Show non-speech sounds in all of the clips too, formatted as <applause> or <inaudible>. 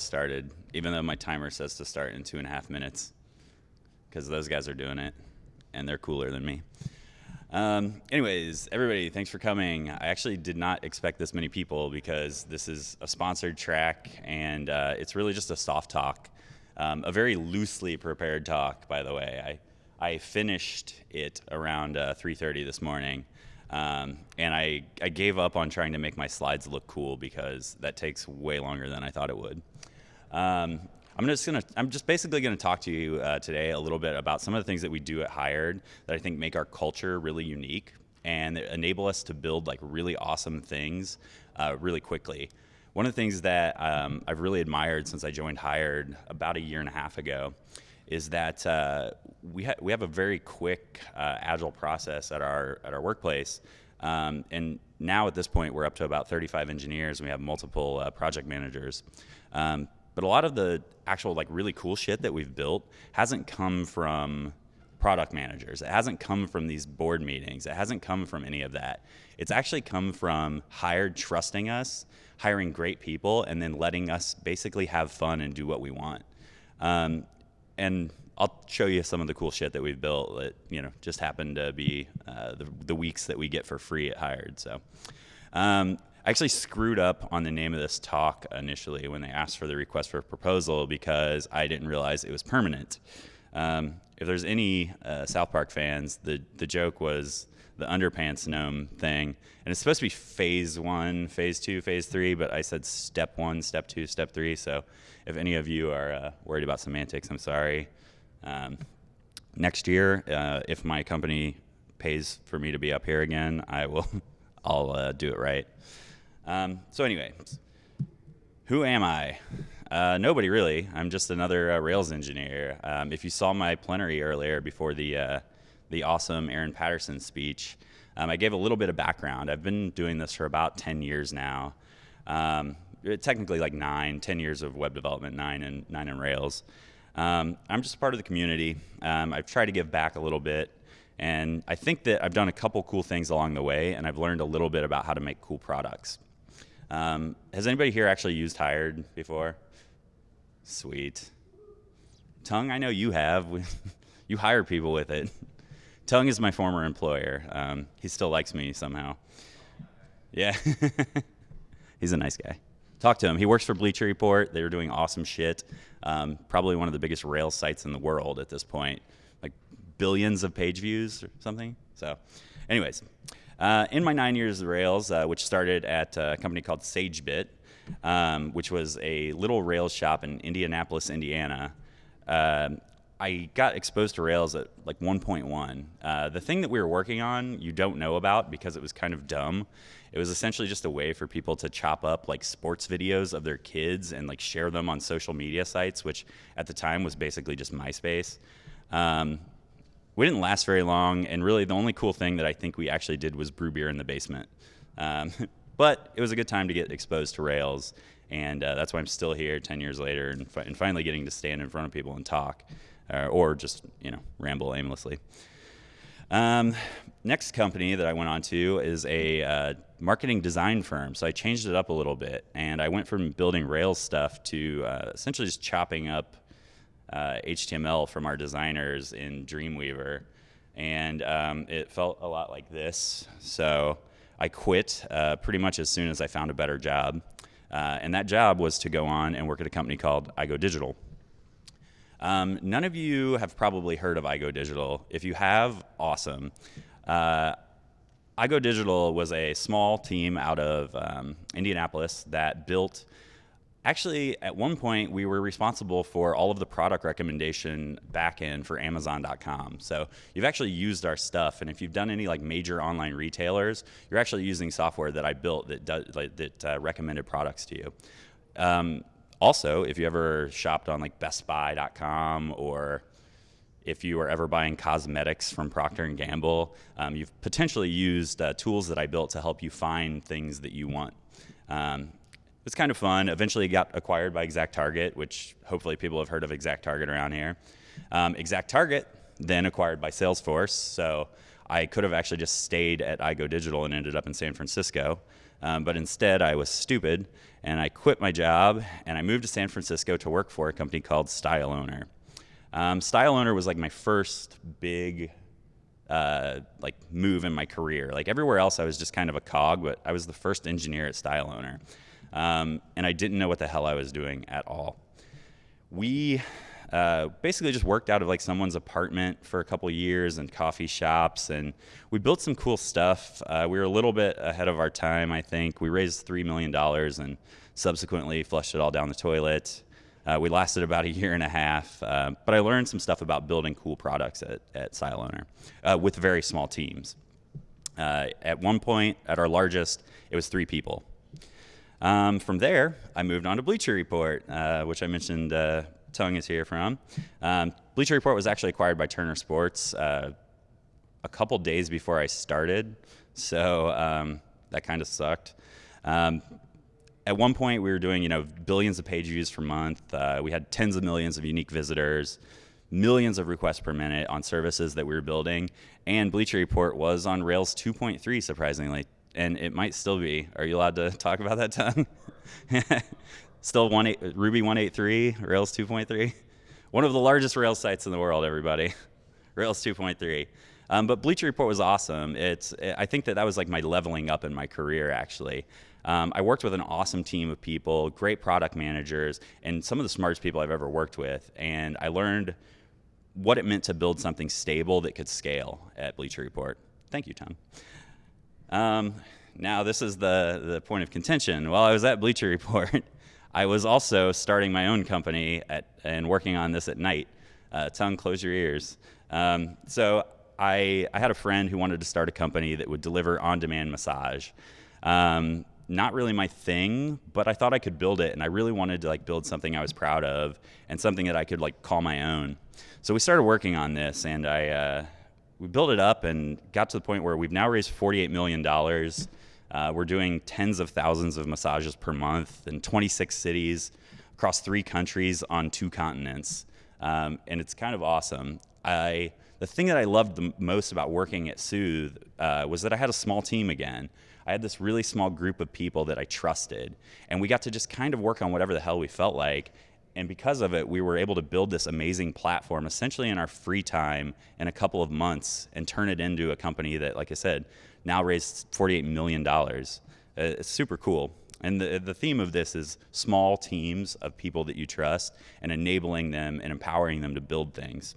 get started, even though my timer says to start in two and a half minutes, because those guys are doing it, and they're cooler than me. Um, anyways, everybody, thanks for coming. I actually did not expect this many people because this is a sponsored track, and uh, it's really just a soft talk, um, a very loosely prepared talk, by the way. I, I finished it around uh, 3.30 this morning. Um, and I, I gave up on trying to make my slides look cool because that takes way longer than I thought it would. Um, I'm just gonna, I'm just basically gonna talk to you uh, today a little bit about some of the things that we do at Hired that I think make our culture really unique and enable us to build like really awesome things uh, really quickly. One of the things that um, I've really admired since I joined Hired about a year and a half ago is that uh, we, ha we have a very quick, uh, agile process at our, at our workplace. Um, and now at this point, we're up to about 35 engineers and we have multiple uh, project managers. Um, but a lot of the actual like really cool shit that we've built hasn't come from product managers. It hasn't come from these board meetings. It hasn't come from any of that. It's actually come from hired trusting us, hiring great people, and then letting us basically have fun and do what we want. Um, and I'll show you some of the cool shit that we've built that you know just happened to be uh, the, the, weeks that we get for free at Hired. So um, I actually screwed up on the name of this talk initially when they asked for the request for a proposal because I didn't realize it was permanent. Um, if there's any uh, South Park fans, the the joke was the underpants gnome thing, and it's supposed to be phase one, phase two, phase three, but I said step one, step two, step three. So if any of you are uh, worried about semantics, I'm sorry. Um, next year, uh, if my company pays for me to be up here again, I will, <laughs> I'll uh, do it right. Um, so anyway, who am I? Uh, nobody really. I'm just another uh, Rails engineer. Um, if you saw my plenary earlier before the uh, the awesome Aaron Patterson speech, um, I gave a little bit of background. I've been doing this for about 10 years now. Um, technically like nine, 10 years of web development, nine and nine in Rails. Um, I'm just part of the community. Um, I've tried to give back a little bit, and I think that I've done a couple cool things along the way, and I've learned a little bit about how to make cool products. Um, has anybody here actually used Hired before? Sweet. Tung, I know you have. <laughs> you hire people with it. Tung is my former employer. Um, he still likes me somehow. Yeah. <laughs> He's a nice guy talk to him. He works for Bleacher Report. They were doing awesome shit. Um, probably one of the biggest rail sites in the world at this point, like billions of page views or something. So, anyways, uh, in my nine years of Rails, uh, which started at a company called SageBit, um, which was a little Rails shop in Indianapolis, Indiana. Uh, I got exposed to Rails at like 1.1. Uh, the thing that we were working on, you don't know about because it was kind of dumb. It was essentially just a way for people to chop up like sports videos of their kids and like share them on social media sites, which at the time was basically just MySpace. Um, we didn't last very long, and really the only cool thing that I think we actually did was brew beer in the basement. Um, <laughs> but it was a good time to get exposed to Rails, and uh, that's why I'm still here 10 years later and, fi and finally getting to stand in front of people and talk uh, or just you know ramble aimlessly. Um, next company that I went on to is a uh, marketing design firm. So I changed it up a little bit, and I went from building Rails stuff to uh, essentially just chopping up uh, HTML from our designers in Dreamweaver, and um, it felt a lot like this. So I quit uh, pretty much as soon as I found a better job, uh, and that job was to go on and work at a company called iGo Digital. Um, none of you have probably heard of iGo Digital. If you have, awesome. Uh, iGo Digital was a small team out of um, Indianapolis that built Actually, at one point, we were responsible for all of the product recommendation backend for Amazon.com. So you've actually used our stuff, and if you've done any like major online retailers, you're actually using software that I built that does, like, that uh, recommended products to you. Um, also, if you ever shopped on like BestBuy.com or if you are ever buying cosmetics from Procter and Gamble, um, you've potentially used uh, tools that I built to help you find things that you want. Um, it's kind of fun. Eventually, got acquired by ExactTarget, which hopefully people have heard of ExactTarget around here. Um, ExactTarget then acquired by Salesforce, so I could have actually just stayed at iGo Digital and ended up in San Francisco. Um, but instead, I was stupid and I quit my job and I moved to San Francisco to work for a company called Style Owner. Um, Style Owner was like my first big uh, like move in my career. Like everywhere else, I was just kind of a cog, but I was the first engineer at Style Owner, um, and I didn't know what the hell I was doing at all. We uh, basically just worked out of like someone's apartment for a couple years and coffee shops, and we built some cool stuff. Uh, we were a little bit ahead of our time, I think. We raised three million dollars and subsequently flushed it all down the toilet. Uh, we lasted about a year and a half, uh, but I learned some stuff about building cool products at, at Style Owner uh, with very small teams. Uh, at one point, at our largest, it was three people. Um, from there, I moved on to Bleacher Report, uh, which I mentioned uh, Tung is here from. Um, Bleacher Report was actually acquired by Turner Sports a couple days before I started, so um, that kind of sucked. Um, at one point we were doing you know billions of page views per month uh, we had tens of millions of unique visitors millions of requests per minute on services that we were building and bleacher report was on rails 2.3 surprisingly and it might still be are you allowed to <laughs> talk about that Tung <laughs> still one eight, ruby 183 rails 2.3 <laughs> one of the largest rails sites in the world everybody rails 2.3 um, but bleacher report was awesome it's i think that that was like my leveling up in my career actually um, I worked with an awesome team of people, great product managers, and some of the smartest people I've ever worked with. And I learned what it meant to build something stable that could scale at Bleacher Report. Thank you, Tung. Um, now, this is the, the point of contention. While I was at Bleacher Report, <laughs> I was also starting my own company at, and working on this at night. Uh, Tung, close your ears. Um, so I, I had a friend who wanted to start a company that would deliver on-demand massage. Um, not really my thing, but I thought I could build it, and I really wanted to like build something I was proud of and something that I could like call my own. So we started working on this, and I uh, we built it up and got to the point where we've now raised 48 million dollars. Uh, we're doing tens of thousands of massages per month in 26 cities across three countries on two continents, um, and it's kind of awesome. I the thing that I loved the most about working at Soothe uh, was that I had a small team again. I had this really small group of people that I trusted, and we got to just kind of work on whatever the hell we felt like. And because of it, we were able to build this amazing platform essentially in our free time in a couple of months and turn it into a company that, like I said, now raised $48 million. Uh, it's super cool. And the, the theme of this is small teams of people that you trust and enabling them and empowering them to build things.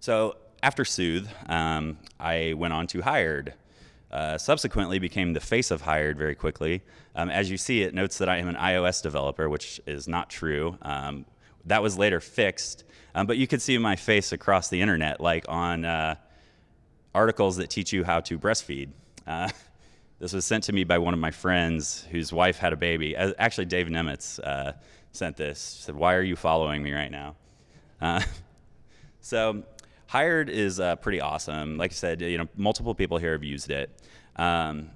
So after Soothe, um, I went on to Hired, uh, subsequently became the face of Hired very quickly. Um, as you see, it notes that I am an iOS developer, which is not true. Um, that was later fixed, um, but you could see my face across the internet, like on uh, articles that teach you how to breastfeed. Uh, <laughs> this was sent to me by one of my friends whose wife had a baby. Actually, Dave Nemetz uh, sent this. Said, "Why are you following me right now?" Uh, <laughs> so Hired is uh, pretty awesome. Like I said, you know, multiple people here have used it. Um,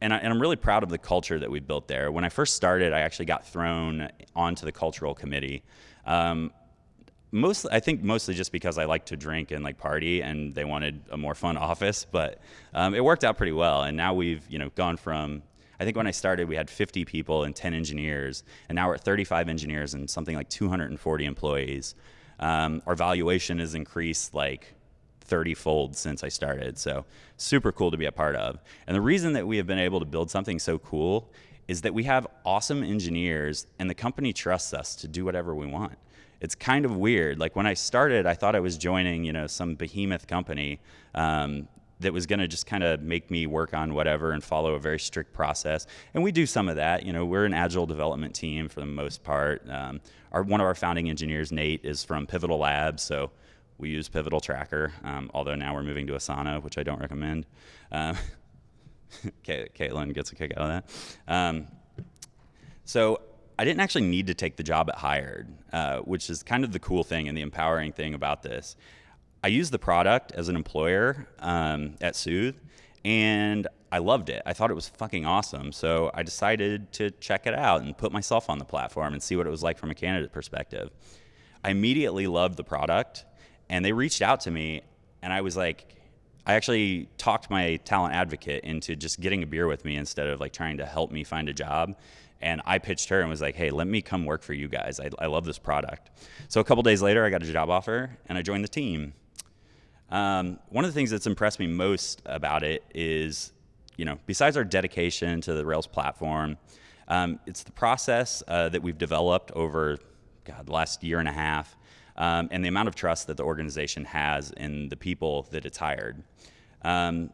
and, I, am really proud of the culture that we've built there. When I first started, I actually got thrown onto the cultural committee. Um, mostly, I think mostly just because I like to drink and like party, and they wanted a more fun <laughs> office. But um, it worked out pretty well. And now we've you know gone from I think when I started, we had 50 people and 10 engineers, and now we're at 35 engineers and something like 240 employees. Um, our valuation has increased like 30 fold since I started. So super cool to be a part of. And the reason that we have been able to build something so cool is that we have awesome engineers and the company trusts us to do whatever we want. It's kind of weird. Like when I started, I thought I was joining, you know, some behemoth company um, that was going to just kind of make me work on whatever and follow a very strict process. And we do some of that. You know, we're an agile development team for the most part. Um, our, one of our founding engineers, Nate, is from Pivotal Labs, so we use Pivotal Tracker. Um, although now we're moving to Asana, which I don't recommend. Um, <laughs> Caitlin gets a kick out of that. Um, so I didn't actually need to take the job at Hired, uh, which is kind of the cool thing and the empowering thing about this. I used the product as an employer um, at Soothe, and I loved it. I thought it was fucking awesome. So I decided to check it out and put myself on the platform and see what it was like from a candidate perspective. I immediately loved the product, and they reached out to me, and I was like, I actually talked my talent advocate into just getting a beer with me instead of like trying to help me find a job. And I pitched her and was like, hey, let me come work for you guys. I, I love this product. So a couple days later, I got a job offer and I joined the team. Um, one of the things that's impressed me most about it is, you know, besides our dedication to the Rails platform, um, it's the process uh, that we've developed over, God, the last year and a half, um, and the amount of trust that the organization has in the people that it's hired. Um,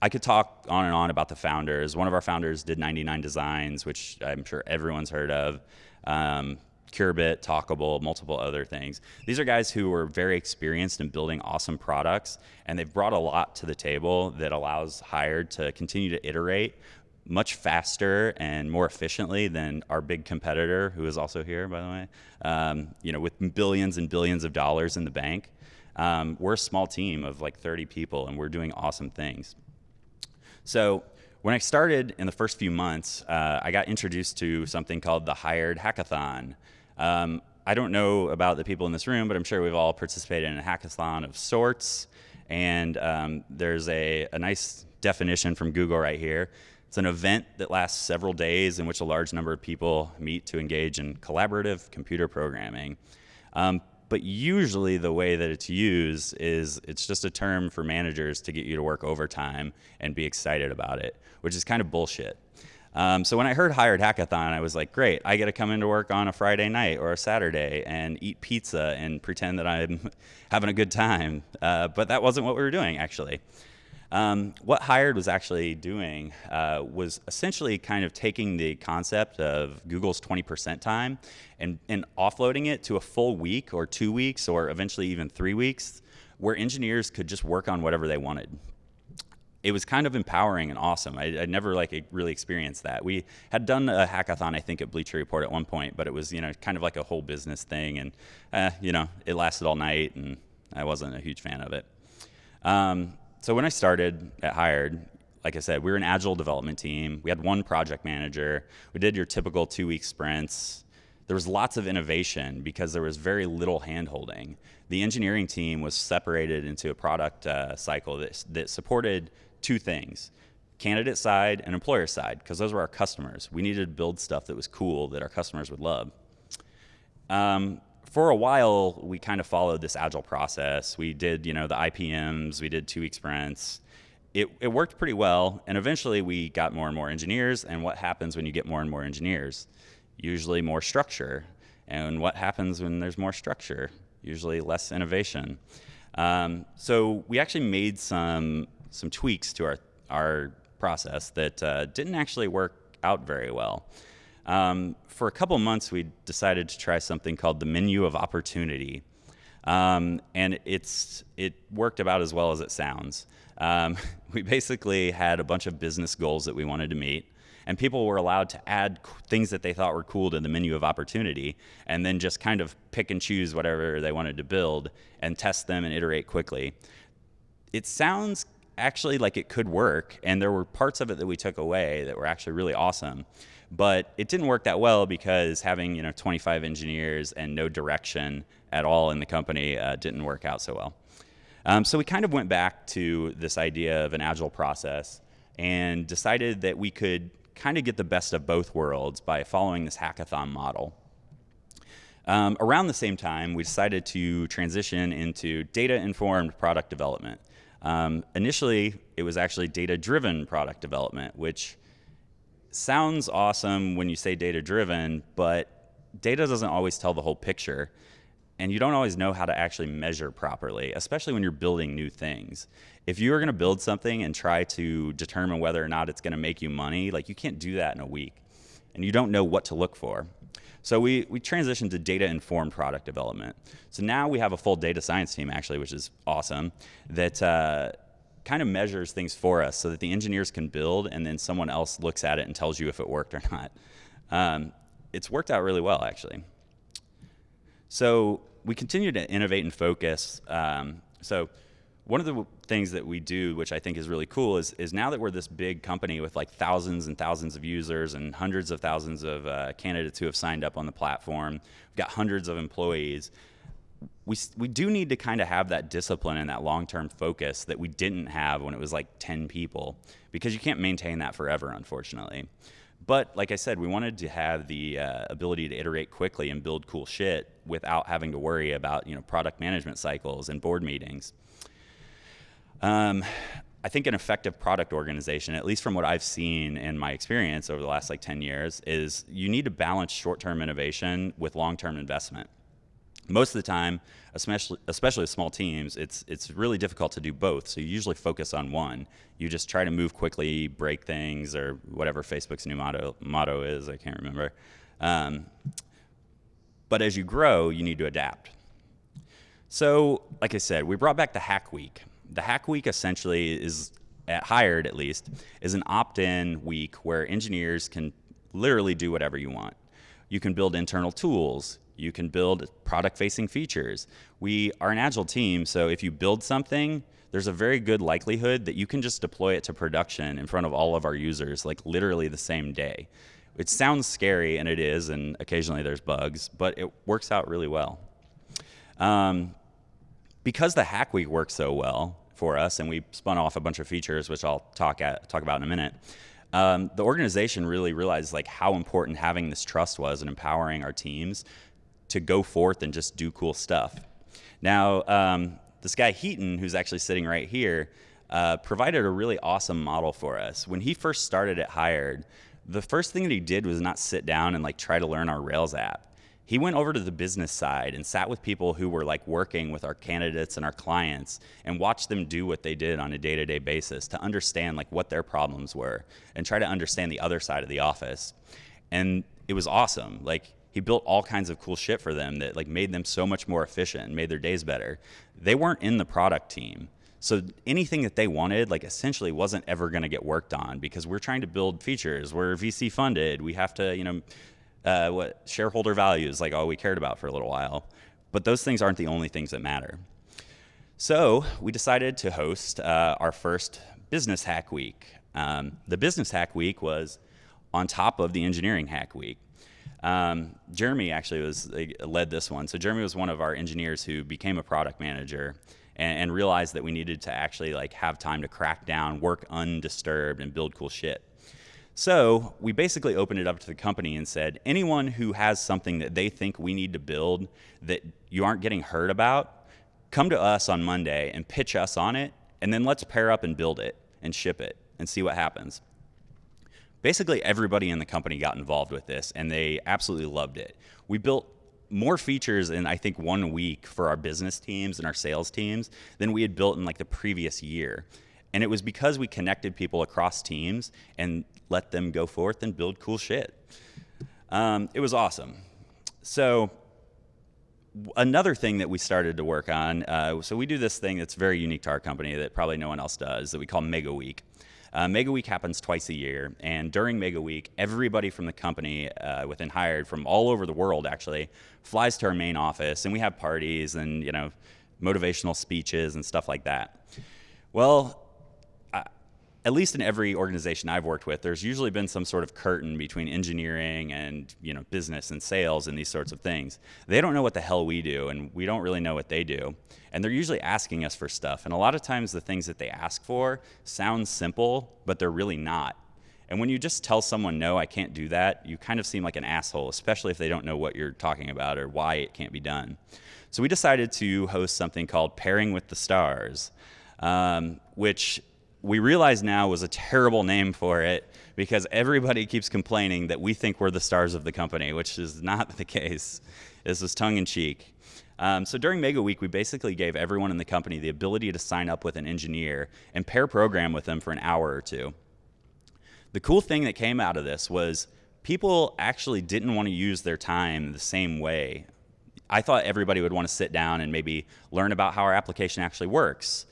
I could talk on and on about the founders. One of our founders did 99 Designs, which I'm sure everyone's heard of. Um, Curebit, Talkable, multiple other things. These are guys who are very experienced in building awesome products, and they've brought a lot to the table that allows Hired to continue to iterate much faster and more efficiently than our big competitor, who is also here, by the way. Um, you know, with billions and billions of dollars in the bank. Um, we're a small team of like 30 people, and we're doing awesome things. So when I started in the first few months, uh, I got introduced to something called the Hired Hackathon. Um, I don't know about the people in this room, but I'm sure we've all participated in a hackathon of sorts. And um, there's a, a nice definition from Google right here. It's an event that lasts several days in which a large number of people meet to engage in collaborative computer programming. Um, but usually the way that it's used is it's just a term for managers to get you to work overtime and be excited about it, which is kind of bullshit. Um, so when I heard Hired Hackathon, I was like, great, I get to come into work on a Friday night or a Saturday and eat pizza and pretend that I'm <laughs> having a good time. Uh, but that wasn't what we were doing, actually. Um, what Hired was actually doing uh, was essentially kind of taking the concept of Google's 20% time and, and offloading it to a full week or two weeks or eventually even three weeks where engineers could just work on whatever they wanted it was kind of empowering and awesome. I, would never like really experienced that. We had done a hackathon, I think, at Bleacher Report at one point, but it was you know kind of like a whole business thing, and uh, you know it lasted all night, and I wasn't a huge fan of it. Um, so when I started at Hired, like I said, we were an agile development team. We had one project manager. We did your typical two-week sprints. There was lots of innovation because there was very little handholding. The engineering team was separated into a product uh, cycle that, that supported two things candidate side and employer side, because those were our customers. We needed to build stuff that was cool that our customers would love. Um, for a while, we kind of followed this agile process. We did, you know, the IPMs, we did two week sprints. It, it worked pretty well, and eventually we got more and more engineers. And what happens when you get more and more engineers? Usually more structure. And what happens when there's more structure? Usually less innovation. Um, so we actually made some some tweaks to our our process that uh, didn't actually work out very well. Um, for a couple months, we decided to try something called the menu of opportunity. Um, and it's it worked about as well as it sounds. Um, <laughs> we basically had a bunch of business goals that we wanted to meet, and people were allowed to add things that they thought were cool to the menu of opportunity, and then just kind of pick and choose whatever they wanted to build and test them and iterate quickly. It sounds actually like it could work, and there were parts of it that we took away that were actually really awesome. But it didn't work that well because having you know 25 engineers and no direction at all in the company uh, didn't work out so well. Um, so we kind of went back to this idea of an agile process and decided that we could kind of get the best of both worlds by following this hackathon model. Um, around the same time, we decided to transition into data-informed product development. Um, initially, it was actually data-driven product development, which sounds awesome when you say data-driven, but data doesn't always tell the whole picture. And you don't always know how to actually measure properly, especially when you're building new things. If you are going to build something and try to determine whether or not it's going to make you money, like you can't do that in a week. And you don't know what to look for. So we, we transitioned to data-informed product development. So now we have a full data science team, actually, which is awesome, that uh, kind of measures things for us so that the engineers can build and then someone else looks at it and tells you if it worked or <laughs> not. Um, it's worked out really well, actually. So we continue to innovate and focus. Um, so one of the things that we do, which I think is really cool, is, is now that we're this big company with like thousands and thousands of users and hundreds of thousands of uh, candidates who have signed up on the platform, we've got hundreds of employees, we, we do need to kind of have that discipline and that long-term focus that we didn't have when it was like 10 people because you can't maintain that forever unfortunately. But like i said we wanted to have the uh, ability to iterate quickly and build cool shit without having to worry about you know product management cycles and board meetings um, I think an effective product organization, at least from what I've seen in my experience over the last like 10 years, is you need to balance short-term innovation with long-term investment. Most of the time, especially especially with small teams, it's it's really difficult to do both. So you usually focus on one. You just try to move quickly, break things, or whatever Facebook's new motto motto is. I can't remember. Um, but as you grow, you need to adapt. So, like I said, we brought back the Hack Week the Hack Week essentially is at Hired at least is an opt-in week where engineers can literally do whatever you want. You can build internal tools. You can build product-facing features. We are an agile team, so if you build something, there's a very good likelihood that you can just deploy it to production in front of all of our users, like literally the same day. It sounds scary, and it is, and occasionally there's bugs, but it works out really well. Um, because the Hack Week works so well for us, and we spun off a bunch of features, which I'll talk at, talk about in a minute. Um, the organization really realized like how important having this trust was and empowering our teams to go forth and just do cool stuff. Now, um, this guy Heaton, who's actually sitting right here, uh, provided a really awesome model for us. When he first started at Hired, the first thing that he did was not sit down and like try to learn our Rails app he went over to the business side and sat with people who were like working with our candidates and our clients and watched them do what they did on a day-to-day basis to understand like what their problems were and try to understand the other side of the office and it was awesome like he built all kinds of cool shit for them that like made them so much more efficient and made their days better they weren't in the product team so anything that they wanted, like essentially wasn't ever going to get worked on because we're trying to build features. We're VC funded. We have to, you know, uh, what shareholder value is like all we cared about for a little while. But those things aren't the only things that matter. So we decided to host uh, our first Business Hack Week. Um, the Business Hack Week was on top of the Engineering Hack Week. Um, Jeremy actually was led this one. So Jeremy was one of our engineers who became a product manager and, and realized that we needed to actually like have time to crack down, work undisturbed, and build cool shit. So we basically opened it up to the company and said, anyone who has something that they think we need to build that you aren't getting heard about, come to us on Monday and pitch us on it, and then let's pair up and build it and ship it and see what happens. Basically, everybody in the company got involved with this, and they absolutely loved it. We built more features in I think one week for our business teams and our sales teams than we had built in like the previous year. And it was because we connected people across teams and let them go forth and build cool shit. Um, it was awesome. So another thing that we started to work on, uh, so we do this thing that's very unique to our company that probably no one else does that we call Mega Week. Uh, Mega Week happens twice a year, and during Mega Week, everybody from the company uh, within Hired from all over the world actually flies to our main office, and we have parties and you know motivational speeches and stuff like that. Well, at least in every organization I've worked with, there's usually been some sort of curtain between engineering and you know business and sales and these sorts of things. They don't know what the hell we do, and we don't really know what they do. And they're usually asking us for stuff. And a lot of times, the things that they ask for sound simple, but they're really not. And when you just tell someone, no, I can't do that, you kind of seem like an asshole, especially if they don't know what you're talking about or why it can't be done. So we decided to host something called Pairing with the Stars, um, which we realize now was a terrible name for it because everybody keeps complaining that we think we're the stars of the company, which is not the case. This was tongue in cheek. Um, so during Mega Week, we basically gave everyone in the company the ability to sign up with an engineer and pair program with them for an hour or two. The cool thing that came out of this was people actually didn't want to use their time the same way. I thought everybody would want to sit down and maybe learn about how our application actually works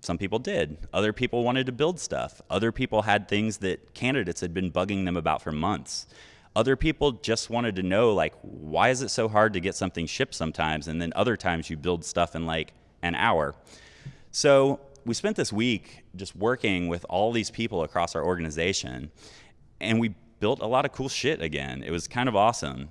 some people did. Other people wanted to build stuff. Other people had things that candidates had been bugging them about for months. Other people just wanted to know, like, why is it so hard to get something shipped sometimes? And then other times you build stuff in like an hour. So we spent this week just working with all these people across our organization, and we built a lot of cool shit again. It was kind of awesome.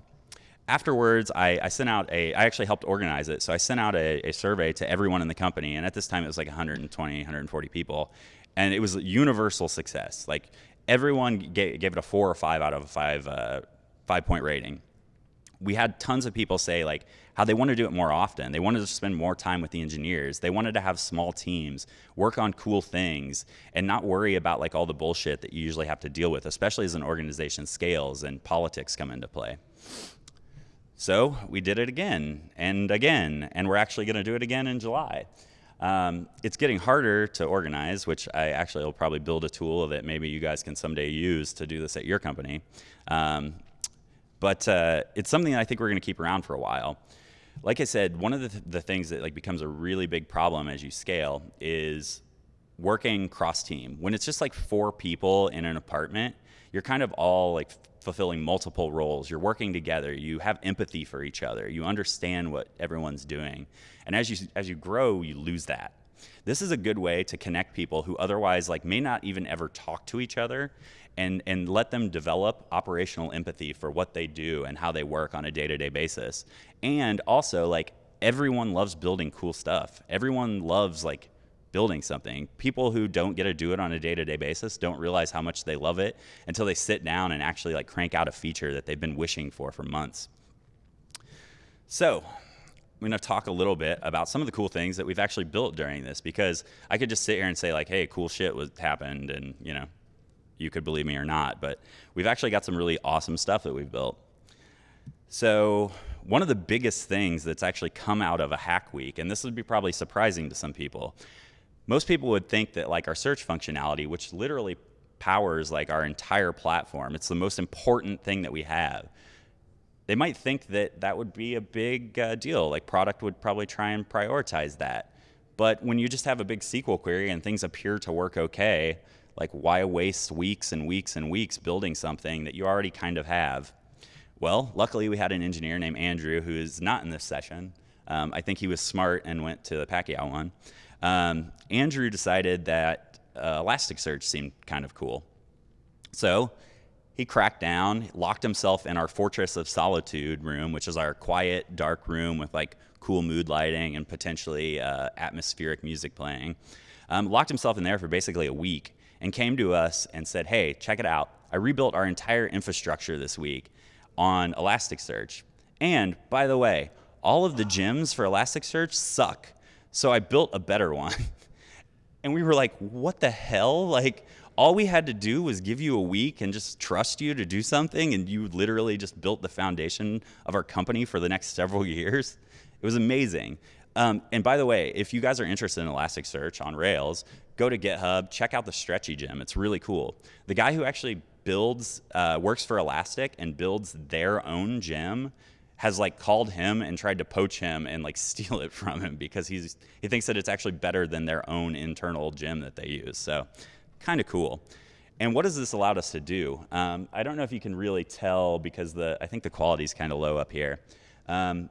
Afterwards, I, I, sent out a, I actually helped organize it. So I sent out a, a, survey to everyone in the company. And at this time, it was like 120, 140 people. And it was a universal success. Like everyone gave, gave it a four or five out of a five, uh, five point rating. We had tons of people say like how they want to do it more often. They wanted to spend more time with the engineers. They wanted to have small teams, work on cool things, and not worry about like all the bullshit that you usually have to deal with, especially as an organization scales and politics come into play. So we did it again and again, and we're actually going to do it again in July. Um, it's getting harder to organize, which I actually will probably build a tool that maybe you guys can someday use to do this at your company. Um, but uh, it's something I think we're going to keep around for a while. Like I said, one of the, th the things that like becomes a really big problem as you scale is working cross team. When it's just like four people in an apartment, you're kind of all like fulfilling multiple roles. You're working together. You have empathy for each other. You understand what everyone's doing. And as you as you grow, you lose that. This is a good way to connect people who otherwise like may not even ever talk to each other and and let them develop operational empathy for what they do and how they work on a day-to-day basis. And also like everyone loves building cool stuff. Everyone loves like building something. People who don't get to do it on a day-to-day basis don't realize how much they love it until they sit down and actually like crank out a feature that they've been wishing for for months. So I'm going to talk a little bit about some of the cool things that we've actually built during this because I could just sit here and say like, hey, cool shit was happened and you know, you could believe me or not, but we've actually got some really awesome stuff that we've built. So one of the biggest things that's actually come out of a hack week, and this would be probably surprising to some people, most people would think that like our search functionality, which literally powers like our entire platform, it's the most important thing that we have. They might think that that would be a big uh, deal. Like product would probably try and prioritize that. But when you just have a big SQL query and things appear to work okay, like why waste weeks and weeks and weeks building something that you already kind of have? Well, luckily we had an engineer named Andrew who is not in this session. Um, I think he was smart and went to the Pacquiao one. Um, Andrew decided that uh, Elasticsearch seemed kind of cool. So he cracked down, locked himself in our Fortress of Solitude room, which is our quiet, dark room with like cool mood lighting and potentially uh, atmospheric music playing. Um, locked himself in there for basically a week and came to us and said, hey, check it out. I rebuilt our entire infrastructure this week on Elasticsearch. And by the way, all of the gems for Elasticsearch suck. So I built a better one. <laughs> and we were like, what the hell? Like, all we had to do was give you a week and just trust you to do something, and you literally just built the foundation of our company for the next <laughs> several years. It was amazing. Um, and by the way, if you guys are interested in Elasticsearch on Rails, go to GitHub, check out the Stretchy gem. It's really cool. The guy who actually builds, uh, works for Elastic and builds their own gem has like called him and tried to poach him and like <laughs> steal it from him because he's he thinks that it's actually better than their own internal gem that they use. So kind of cool. And what has this allowed us to do? Um, I don't know if you can really tell because the I think the quality is kind of low up here. Um,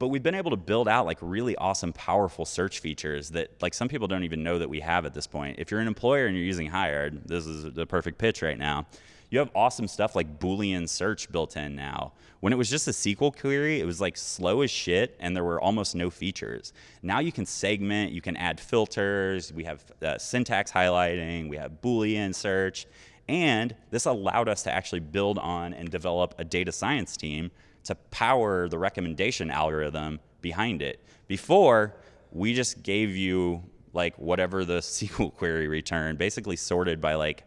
but we've been able to build out like really awesome, powerful search features that like some people don't even know that we have at this point. If you're an employer and you're using Hired, this is the perfect pitch right now. You have awesome stuff like Boolean search built in now. When it was just a SQL query, it was like slow as shit and there were almost no features. Now you can segment, you can add filters, we have uh, syntax highlighting, we have Boolean search, and this allowed us to actually build on and develop a data science team to power the recommendation algorithm behind it. Before, we just gave you like whatever the <laughs> SQL query returned, basically sorted by like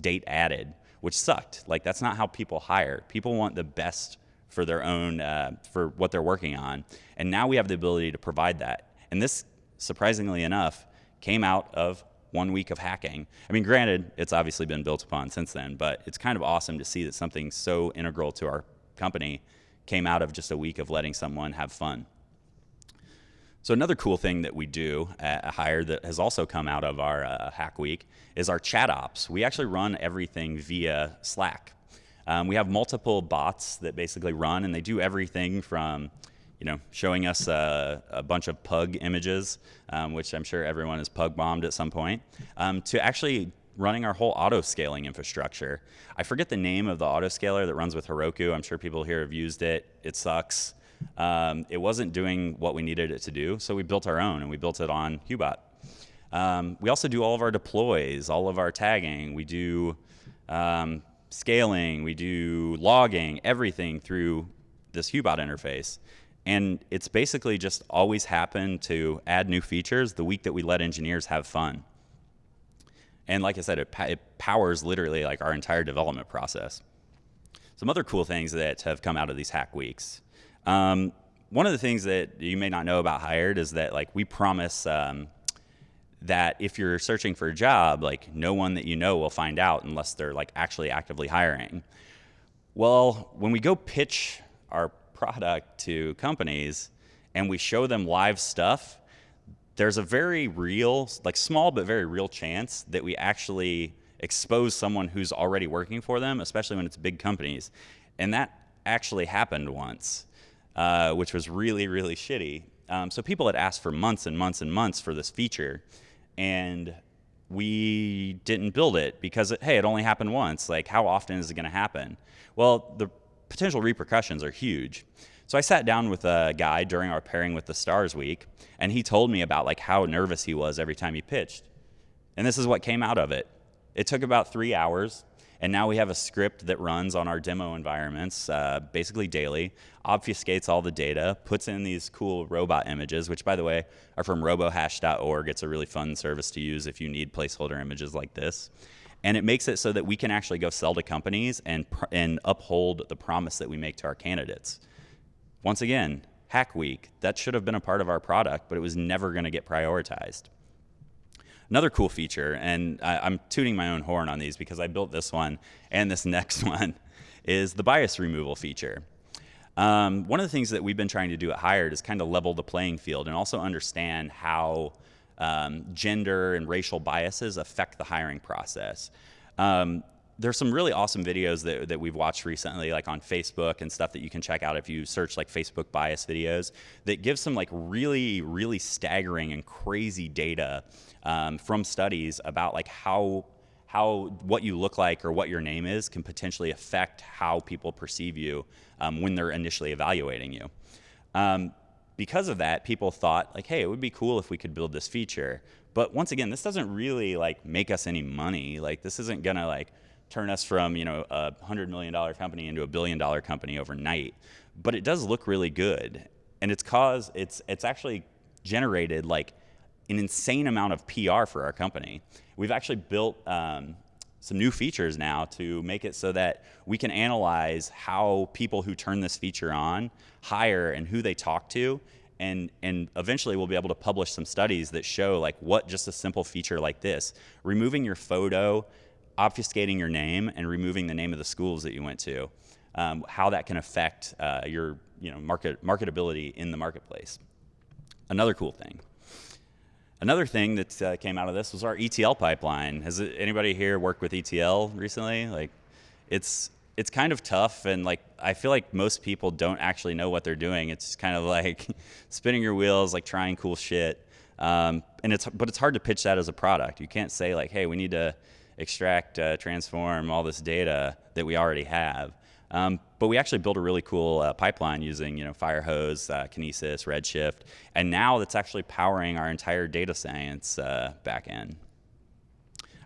date added, which sucked. Like that's not how people hire. People want the best for their own, uh, for what they're working on. And now we have the ability to provide that. And this, surprisingly enough, came out of one week of hacking. I mean, granted, it's obviously been built upon since then, but it's kind of awesome to see that something so integral to our company came out of just a week of letting someone have fun. So another cool thing that we do at Hire that has also come out of our uh, Hack Week is our chat ops. We actually run everything via Slack. Um, we have multiple bots that basically run, and they do everything from you know, showing us a, a bunch of pug images, um, which I'm sure everyone has pug bombed at some point, um, to actually running our whole auto scaling infrastructure. I forget the name of the auto scaler that runs with Heroku. I'm sure people here have used it. It sucks. Um, it wasn't doing what we needed it to do, so we built our own and we built it on Hubot. Um, we also do all of our deploys, all of our tagging. We do um, scaling, we do logging, everything through this Hubot interface. And it's basically just always happened to add new features the week that we let engineers have fun. And like I said, it, it powers literally like our entire development process. Some other cool things that have come out of these hack weeks. Um, one of the things that you may not know about Hired is that like we promise um, that if you're searching for a job, like no one that you know will find out unless they're like actually actively hiring. Well, when we go pitch our product to companies and we show them live stuff, there's a very real, like small but very real chance that we actually expose someone who's already working for them, especially when it's big companies. And that actually happened once, uh, which was really, really shitty. Um, so people had asked for months and months and months for this feature and we didn't build it because it, hey it only happened once. Like how often is it going to happen? Well the potential repercussions are huge. So i sat down with a guy during our pairing with the stars week and he told me about like how nervous he was every time he pitched. And this is what came out of it. It took about three hours and now we have a script that runs on our demo environments uh, basically daily, obfuscates all the data, puts in these cool robot images, which by the way are from robohash.org. It's a really fun service to use if you need placeholder images like this. And it makes it so that we can actually go sell to companies and, and uphold the promise that we make to our candidates. Once again, Hack Week, that should have been a part of our product, but it was never going to get prioritized. Another cool feature, and I, am tooting my own horn on these because I built this one and this <laughs> next one, is the bias removal feature. Um, one of the things that we've been trying to do at Hired is kind of level the playing field and also understand how um, gender and racial biases affect the hiring process. Um, there's some really awesome videos that, that we've watched recently, like on Facebook and stuff that you can check out if you search like Facebook bias videos that give some like really, really staggering and crazy data um, from studies about like how how what you look like or what your name is can potentially affect how people perceive you um, when they're initially evaluating you. Um, because of that, people thought like, hey, it would be cool if we could build this feature. But once again, this doesn't really like make us any money. Like this isn't gonna like turn us from you know a hundred million dollar company into a billion dollar company overnight. But it does look really good, and it's cause it's it's actually generated like an insane amount of PR for our company. We've actually built um, some new features now to make it so that we can analyze how people who turn this feature on hire and who they talk to and and eventually we'll be able to publish some studies that show like what just a simple feature like this removing your photo obfuscating your name and removing the name of the schools that you went to, um, how that can affect uh, your you know, market, marketability in the marketplace. Another cool thing. Another thing that uh, came out of this was our ETL pipeline. Has anybody here worked with ETL recently? Like, it's it's kind of tough, and like I feel like most people don't actually know what they're doing. It's kind of <laughs> like spinning your wheels, like trying cool shit. Um, and it's but it's hard to pitch that as a product. You can't say like, hey, we need to extract, uh, transform all this data that we already have. Um, but we actually built a really cool uh, pipeline using, you know, Firehose, uh, Kinesis, Redshift, and now that's actually powering our entire data science uh, backend.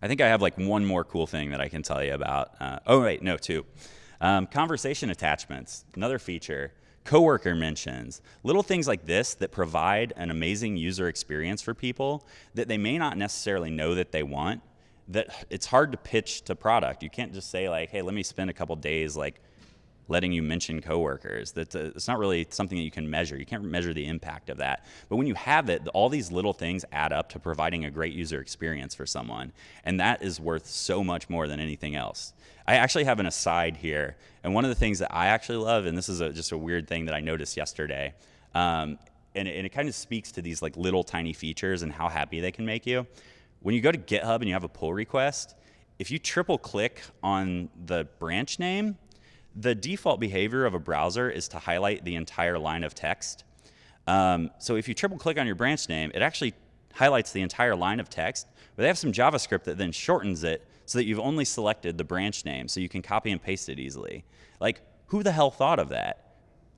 I think I have like one more cool thing that I can tell you about. Uh, oh wait, no, two. Um, conversation attachments, another feature. Coworker mentions, little things like this that provide an amazing user experience for people that they may not necessarily know that they want, that it's hard to pitch to product. You can't just say like, hey, let me spend a couple days like letting you mention coworkers. That's a, it's not really something that you can measure. You can't measure the impact of that. But when you have it, all these little things add up to providing a great user experience for someone. And that is worth so much more than anything else. I actually have an aside here. And one of the things that I actually love, and this is a, just a weird thing that I noticed yesterday, um, and, it, and it kind of speaks to these like little tiny features and how happy they can make you. When you go to GitHub and you have a pull request, if you triple click on the branch name, the default behavior of a browser is to highlight the entire line of text. Um, so if you triple click on your branch name, it actually highlights the entire line of text, but they have some JavaScript that then shortens it so that you've only selected the branch name so you can copy and paste it easily. Like, who the hell thought of that?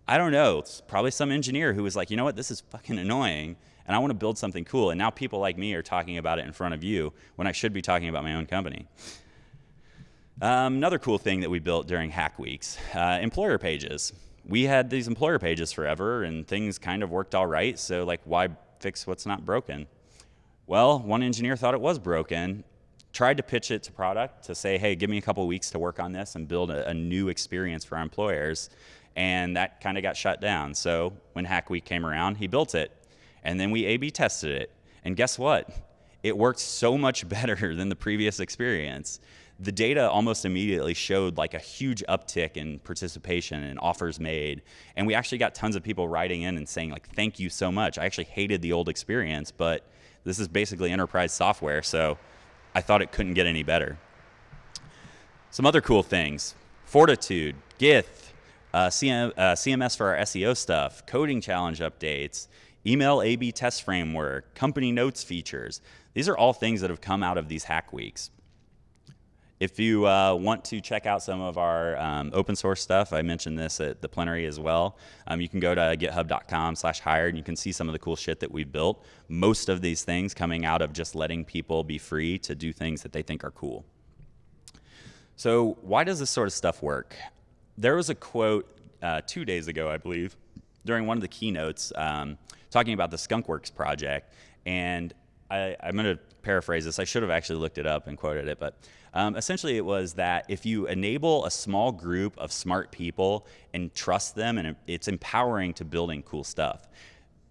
I don't know. It's probably some engineer who was like, you know what, this is fucking annoying, and I want to build something cool. And now people like me are talking about it in front of you when I should be talking about my own company. Um, another cool thing that we built during Hack Weeks uh, employer pages. We had these employer pages forever, and things kind of worked all right. So, like, why fix what's not broken? Well, one engineer thought it was broken, tried to pitch it to product to say, hey, give me a couple weeks to work on this and build a, a new experience for our employers. And that kind of got shut down. So when Hack Week came around, he built it. And then we A B tested it. And guess what? It worked so much <laughs> better than the previous experience. The data almost immediately showed like a huge uptick in participation and offers made. And we actually got tons of people writing in and saying like, thank you so much. I actually hated the old experience, but this is basically enterprise software. So I thought it couldn't get any better. Some other cool things, Fortitude, Gith, uh, CM, uh, CMS for our SEO stuff, coding challenge updates, email A-B test framework, company notes features. These are all things that have come out of these hack weeks. If you uh, want to check out some of our um, open source stuff, I mentioned this at the plenary as well. Um, you can go to github.com slash hired and you can see some of the cool shit that we've built. Most of these things coming out of just letting people be free to do things that they think are cool. So why does this sort of stuff work? There was a quote uh, two days ago, I believe, during one of the keynotes um, talking about the Skunkworks project. And I, am going to paraphrase this. I should have actually looked it up and quoted it, but um, essentially it was that if you enable a small group of smart people and trust them, and it's empowering to building cool stuff.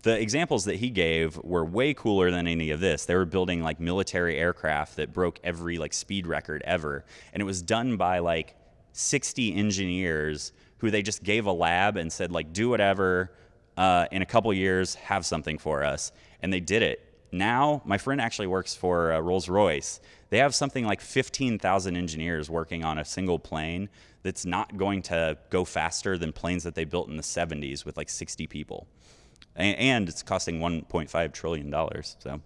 The examples that he gave were way cooler than any of this. They were building like military aircraft that broke every like speed record ever, and it was done by like 60 engineers who they just gave a lab and said like do whatever. Uh, in a couple years, have something for us, and they did it now, my friend actually works for uh, Rolls Royce. They have something like 15,000 engineers working on a single plane that's not going to go faster than planes that they built in the 70s with like 60 people. And, it's costing 1.5 trillion dollars. So,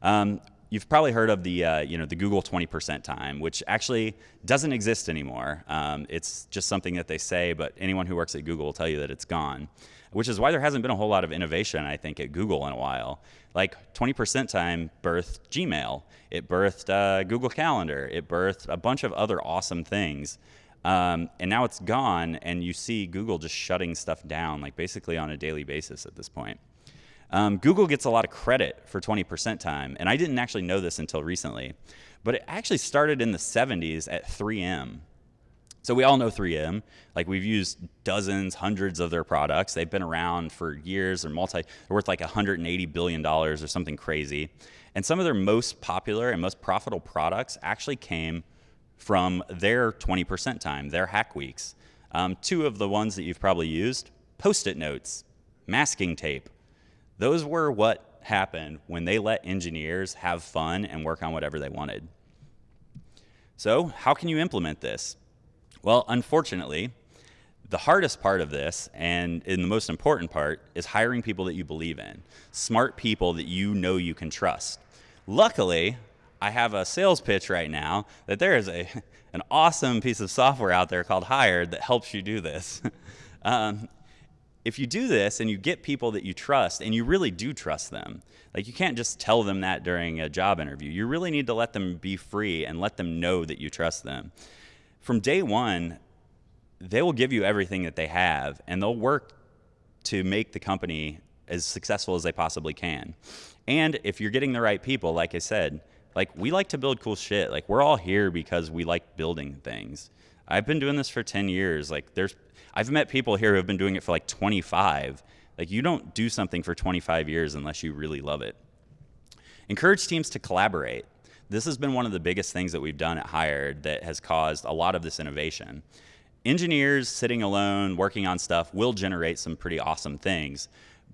um, you've probably heard of the uh, you know the Google 20% time, which actually doesn't exist anymore. Um, it's just something that they say, but anyone who works at Google will tell you that it's gone which is why there hasn't been a whole lot of innovation, I think, at Google in a while. Like 20% time birthed Gmail, it birthed uh, Google Calendar, it birthed a bunch of other awesome things. Um, and now it's gone, and you see Google just shutting stuff down, like basically on a daily basis at this point. Um, Google gets a lot of credit for 20% time, and I didn't actually know this until recently, but it actually started in the 70s at 3M. So we all know 3M. Like we've used dozens, hundreds of their products. They've been around for years. They're multi. They're worth like 180 billion dollars or something crazy. And some of their most popular and most profitable products actually came from their 20% time, their hack weeks. Um, two of the ones that you've probably used: post-it notes, masking tape. Those were what happened when they let engineers have fun and work on whatever they wanted. So how can you implement this? Well, unfortunately, the hardest part of this, and in the most important part, is hiring people that you believe in. Smart people that you know you can trust. Luckily, I have a sales pitch right now that there is a, <laughs> an awesome piece of software out there called Hired that helps you do this. <laughs> um, if you do this and you get people that you trust and you really do trust them, like you can't just tell them that during a job interview. You really need to let them be free and let them know that you trust them from day one, they will give you everything that they have and they'll work to make the company as successful as they possibly can. And if you're getting the right people, like I said, like we like to build cool shit. Like we're all here because we like building things. I've been doing this for 10 years. Like there's I've met people here who have been doing it for like 25. Like you don't do something for 25 years unless you really love it. Encourage teams to collaborate. This has been one of the biggest things that we've done at Hired that has caused a lot of this innovation. Engineers sitting alone working on stuff will generate some pretty awesome things,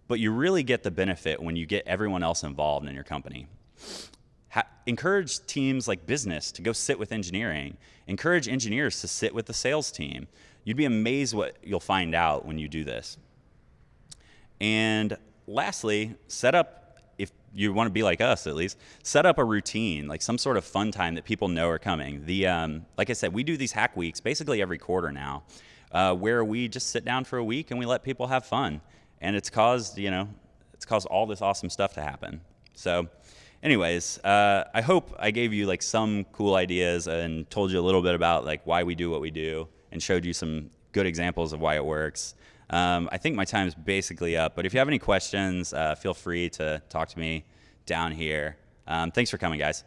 but you really get the benefit when you get everyone else involved in your company. Ha encourage teams like business to go sit with engineering. Encourage engineers to sit with the sales team. You'd be amazed what you'll find out when you do this. And lastly, set up if you want to be like us at least, set up a routine, like some sort of fun time that people know are coming. The um, like I said, we do these hack weeks basically every quarter now, uh, where we just sit down for a week and we let people have fun, and it's caused you know, it's caused all this awesome stuff to happen. So anyways, uh, I hope I gave you like some cool ideas and told you a little bit about like why we do what we do and showed you some good examples of why it works. Um, I think my time is basically up, but if you have any questions, uh, feel free to talk to me down here. Um, thanks for coming, guys.